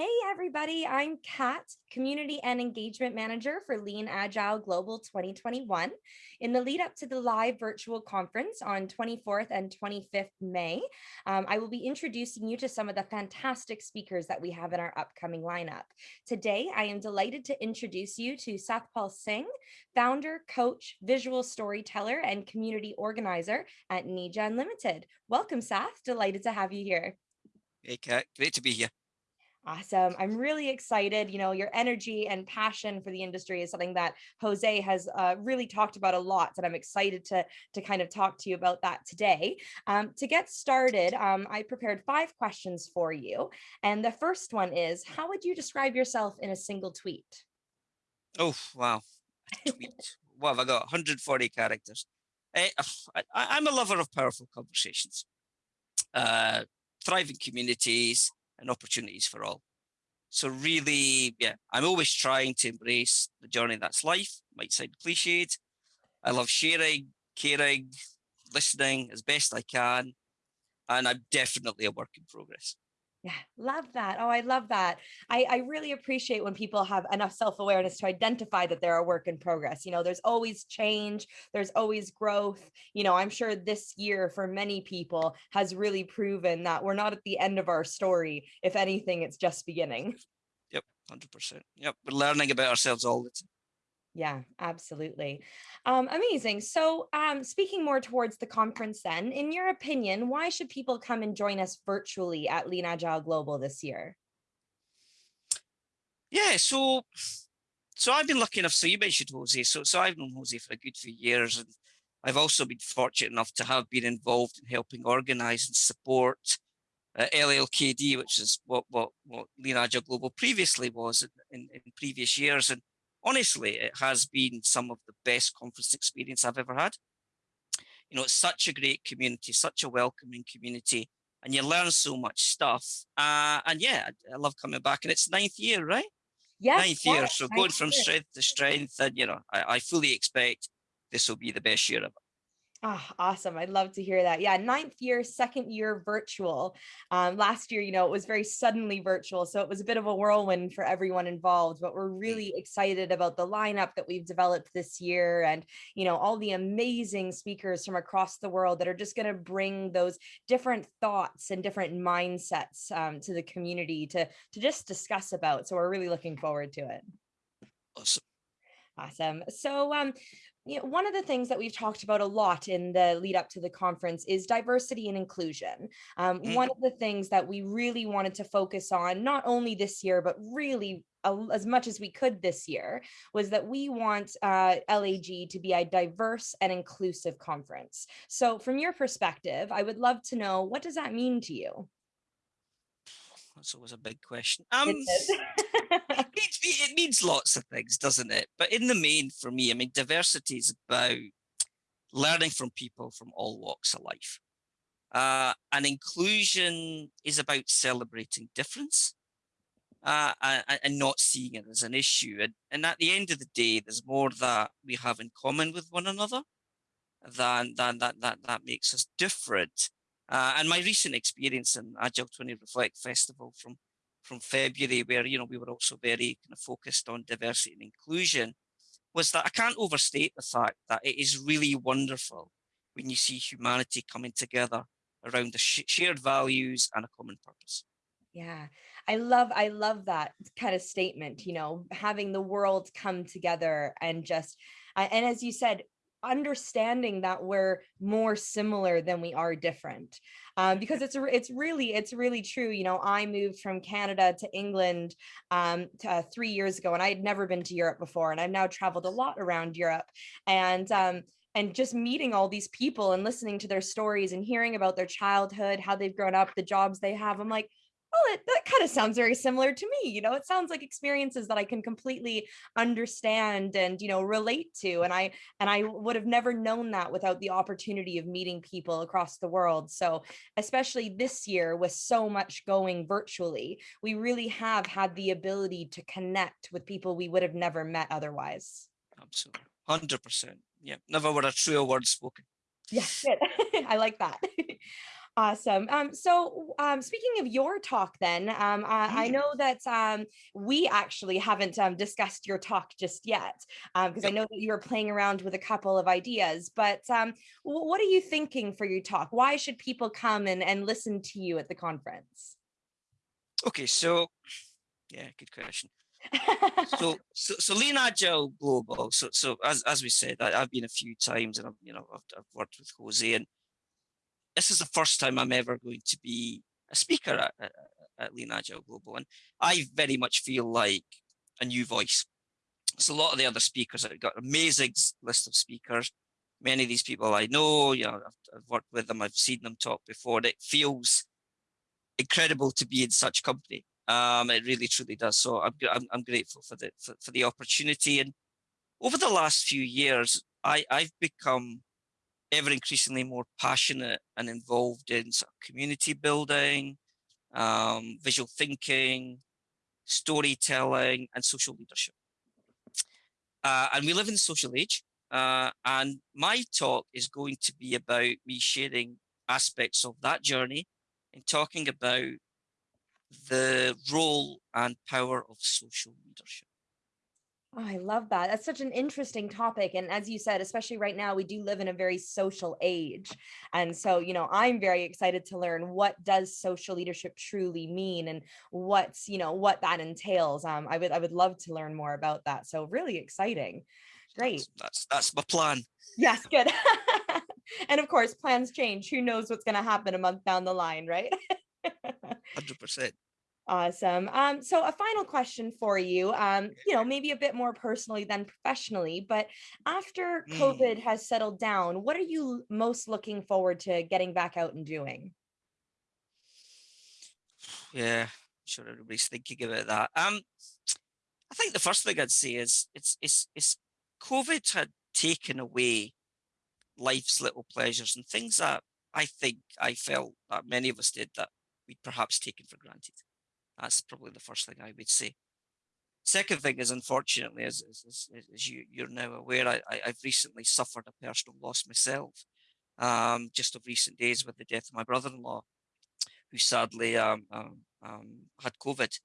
Hey everybody, I'm Kat, Community and Engagement Manager for Lean Agile Global 2021. In the lead up to the live virtual conference on 24th and 25th May, um, I will be introducing you to some of the fantastic speakers that we have in our upcoming lineup. Today, I am delighted to introduce you to Sathpal Singh, founder, coach, visual storyteller, and community organizer at Nija Unlimited. Welcome, Sath. Delighted to have you here. Hey, Kat. Great to be here. Awesome. I'm really excited. You know, your energy and passion for the industry is something that Jose has uh, really talked about a lot. And I'm excited to, to kind of talk to you about that today. Um, to get started, um, I prepared five questions for you. And the first one is, how would you describe yourself in a single tweet? Oh, wow. Tweet. what have I got? 140 characters. Eh, I, I, am a lover of powerful conversations, uh, thriving communities, and opportunities for all. So really, yeah, I'm always trying to embrace the journey that's life. Might sound cliched. I love sharing, caring, listening as best I can. And I'm definitely a work in progress. Yeah, love that. Oh, I love that. I, I really appreciate when people have enough self-awareness to identify that they're a work in progress. You know, there's always change, there's always growth. You know, I'm sure this year for many people has really proven that we're not at the end of our story. If anything, it's just beginning. Yep, 100%. Yep, we're learning about ourselves all the time. Yeah, absolutely. Um, amazing. So um, speaking more towards the conference then, in your opinion, why should people come and join us virtually at Lean Agile Global this year? Yeah, so so I've been lucky enough, so you mentioned Jose, so, so I've known Jose for a good few years and I've also been fortunate enough to have been involved in helping organize and support uh, LLKD, which is what, what, what Lean Agile Global previously was in, in, in previous years. And honestly, it has been some of the best conference experience I've ever had. You know, it's such a great community, such a welcoming community, and you learn so much stuff. Uh, and yeah, I love coming back. And it's ninth year, right? Yes, ninth year. So going from year. strength to strength, and you know, I, I fully expect this will be the best year ever. Oh, awesome. I'd love to hear that. Yeah, ninth year, second year virtual. Um, last year, you know, it was very suddenly virtual. So it was a bit of a whirlwind for everyone involved, but we're mm. really excited about the lineup that we've developed this year and, you know, all the amazing speakers from across the world that are just going to bring those different thoughts and different mindsets um, to the community to, to just discuss about. So we're really looking forward to it. Awesome. Awesome. So um, you know, one of the things that we've talked about a lot in the lead up to the conference is diversity and inclusion. Um, mm. One of the things that we really wanted to focus on, not only this year, but really as much as we could this year was that we want uh, LAG to be a diverse and inclusive conference. So from your perspective, I would love to know, what does that mean to you? That's always a big question. Um, it, it means lots of things, doesn't it? But in the main, for me, I mean, diversity is about learning from people from all walks of life. Uh, and inclusion is about celebrating difference uh, and, and, not seeing it as an issue. And, and at the end of the day, there's more that we have in common with one another than, than that, that, that makes us different. Uh, and my recent experience in Agile 20 Reflect Festival from from February, where you know we were also very kind of focused on diversity and inclusion, was that I can't overstate the fact that it is really wonderful when you see humanity coming together around the sh shared values and a common purpose. Yeah, I love I love that kind of statement, you know, having the world come together and just and as you said, understanding that we're more similar than we are different um, because it's it's really it's really true you know i moved from canada to england um, to, uh, three years ago and i had never been to europe before and i've now traveled a lot around europe and um, and just meeting all these people and listening to their stories and hearing about their childhood how they've grown up the jobs they have i'm like well, it, that kind of sounds very similar to me. You know, it sounds like experiences that I can completely understand and, you know, relate to. And I, and I would have never known that without the opportunity of meeting people across the world. So especially this year with so much going virtually, we really have had the ability to connect with people we would have never met otherwise. Absolutely. 100%. Yeah. Never were a truer word spoken. Yeah, I like that. Awesome. Um, so um, speaking of your talk then, um, I, I know that um, we actually haven't um, discussed your talk just yet, because I know that you were playing around with a couple of ideas, but um, what are you thinking for your talk? Why should people come and, and listen to you at the conference? Okay, so yeah, good question. So, so, so Lean Agile Global. So, so as as we said, I, I've been a few times, and I've you know I've, I've worked with Jose, and this is the first time I'm ever going to be a speaker at, at, at Lean Agile Global, and I very much feel like a new voice. So a lot of the other speakers, I've got amazing list of speakers. Many of these people I know, you know, I've, I've worked with them, I've seen them talk before, it feels incredible to be in such company. Um, it really truly does. So I'm, I'm, I'm grateful for the for, for the opportunity. And over the last few years, I, I've become ever increasingly more passionate and involved in sort of community building, um, visual thinking, storytelling, and social leadership. Uh, and we live in the social age. Uh, and my talk is going to be about me sharing aspects of that journey and talking about the role and power of social leadership. Oh, I love that. That's such an interesting topic. And as you said, especially right now, we do live in a very social age. And so, you know, I'm very excited to learn what does social leadership truly mean and what's, you know, what that entails. Um, I would I would love to learn more about that. So really exciting. Great. That's that's that's my plan. Yes, good. and of course, plans change. Who knows what's going to happen a month down the line, right? Hundred percent. Awesome. Um, so a final question for you, um, you know, maybe a bit more personally than professionally, but after Mm. COVID has settled down, what are you most looking forward to getting back out and doing? Yeah, I'm sure everybody's thinking about that. Um, I think the first thing I'd say is it's it's it's COVID had taken away life's little pleasures and things that I think I felt that many of us did that we'd perhaps taken for granted. That's probably the first thing I would say. Second thing is, unfortunately, as, as, as, you, you're now aware, I, I, I've recently suffered a personal loss myself, um, just of recent days with the death of my brother-in-law, who sadly um, um, um, had COVID.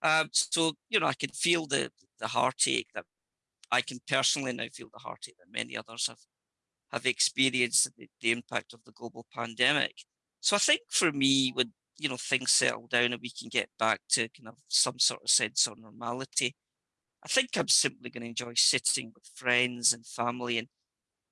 Um, so, you know, I can feel the, the heartache that I can personally now feel the heartache that many others have have experienced the, the impact of the global pandemic. So I think for me, when you know things settle down and we can get back to kind of some sort of sense of normality, I think I'm simply going to enjoy sitting with friends and family and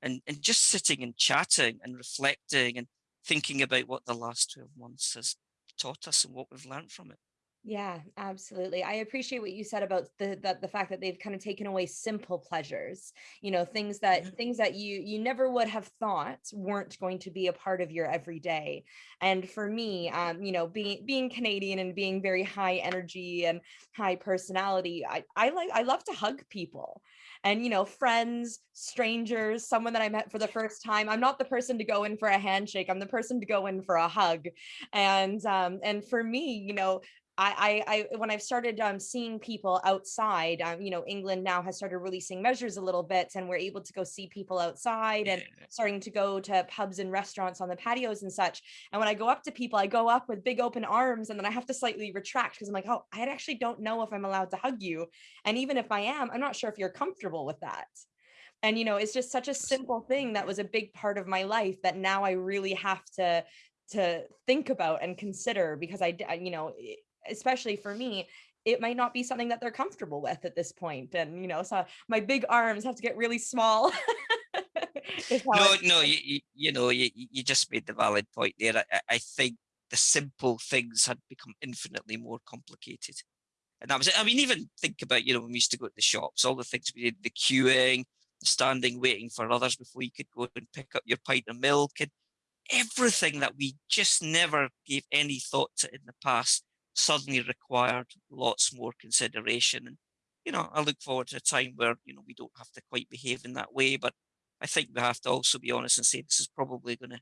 and and just sitting and chatting and reflecting and thinking about what the last 12 months has taught us and what we've learned from it. Yeah, absolutely. I appreciate what you said about the, the the fact that they've kind of taken away simple pleasures. You know, things that things that you you never would have thought weren't going to be a part of your everyday. And for me, um, you know, being being Canadian and being very high energy and high personality, I I like I love to hug people. And you know, friends, strangers, someone that I met for the first time. I'm not the person to go in for a handshake. I'm the person to go in for a hug. And um and for me, you know, I, I, I when I've started um, seeing people outside, um, you know, England now has started releasing measures a little bit, and we're able to go see people outside and starting to go to pubs and restaurants on the patios and such. And when I go up to people, I go up with big open arms, and then I have to slightly retract because I'm like, oh, I actually don't know if I'm allowed to hug you, and even if I am, I'm not sure if you're comfortable with that. And you know, it's just such a simple thing that was a big part of my life that now I really have to to think about and consider because I, you know, especially for me, it might not be something that they're comfortable with at this point. And you know, so my big arms have to get really small. No, no, you, you, you know, you, you just made the valid point there. I, I I think the simple things had become infinitely more complicated. And that was it. I mean, even think about, you know, when we used to go to the shops, all the things we did, the queuing, the standing, waiting for others before you could go and pick up your pint of milk and everything that we just never gave any thought to in the past suddenly required lots more consideration. And, you know, I look forward to a time where, you know, we don't have to quite behave in that way. But I think we have to also be honest and say this is probably going to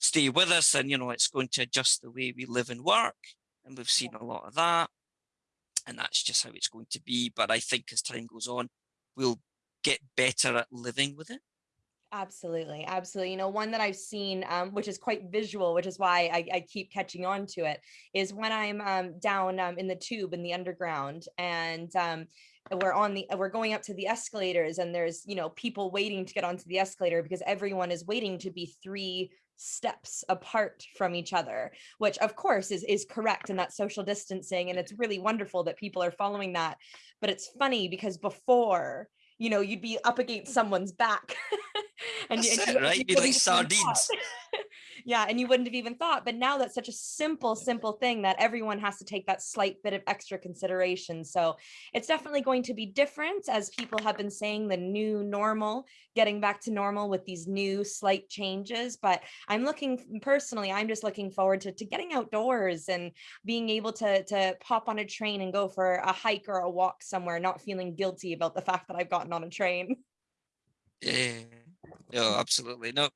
stay with us and, you know, it's going to adjust the way we live and work. And we've seen a lot of that. And that's just how it's going to be. But I think as time goes on, we'll get better at living with it. Absolutely, absolutely. You know, one that I've seen, um, which is quite visual, which is why I, I keep catching on to it, is when I'm um, down um, in the tube in the underground, and um, we're on the we're going up to the escalators, and there's you know people waiting to get onto the escalator because everyone is waiting to be three steps apart from each other which of course is is correct in that social distancing and it's really wonderful that people are following that but it's funny because before you know you'd be up against someone's back and, That's and it, right? you Be like have even thought. sardines. yeah and you wouldn't have even thought but now that's such a simple simple thing that everyone has to take that slight bit of extra consideration so it's definitely going to be different as people have been saying the new normal getting back to normal with these new slight changes but i'm looking personally i'm just looking forward to, to getting outdoors and being able to to pop on a train and go for a hike or a walk somewhere not feeling guilty about the fact that i've gotten on a train Yeah. yeah absolutely. No,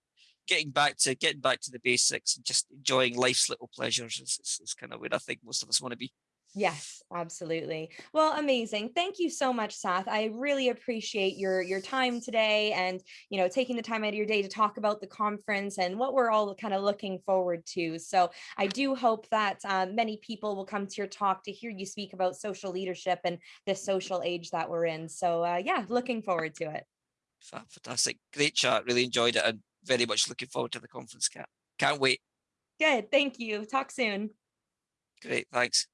getting back to getting back to the basics and just enjoying life's little pleasures is, is, is kind of where I think most of us want to be. Yes, absolutely. Well, amazing. Thank you so much, Sath. I really appreciate your your time today and, you know, taking the time out of your day to talk about the conference and what we're all kind of looking forward to. So I do hope that uh, many people will come to your talk to hear you speak about social leadership and the social age that we're in. So uh, yeah, looking forward to it. Fantastic. Great chat. Really enjoyed it and very much looking forward to the conference. Kat. Can't wait. Good. Thank you. Talk soon. Great. Thanks.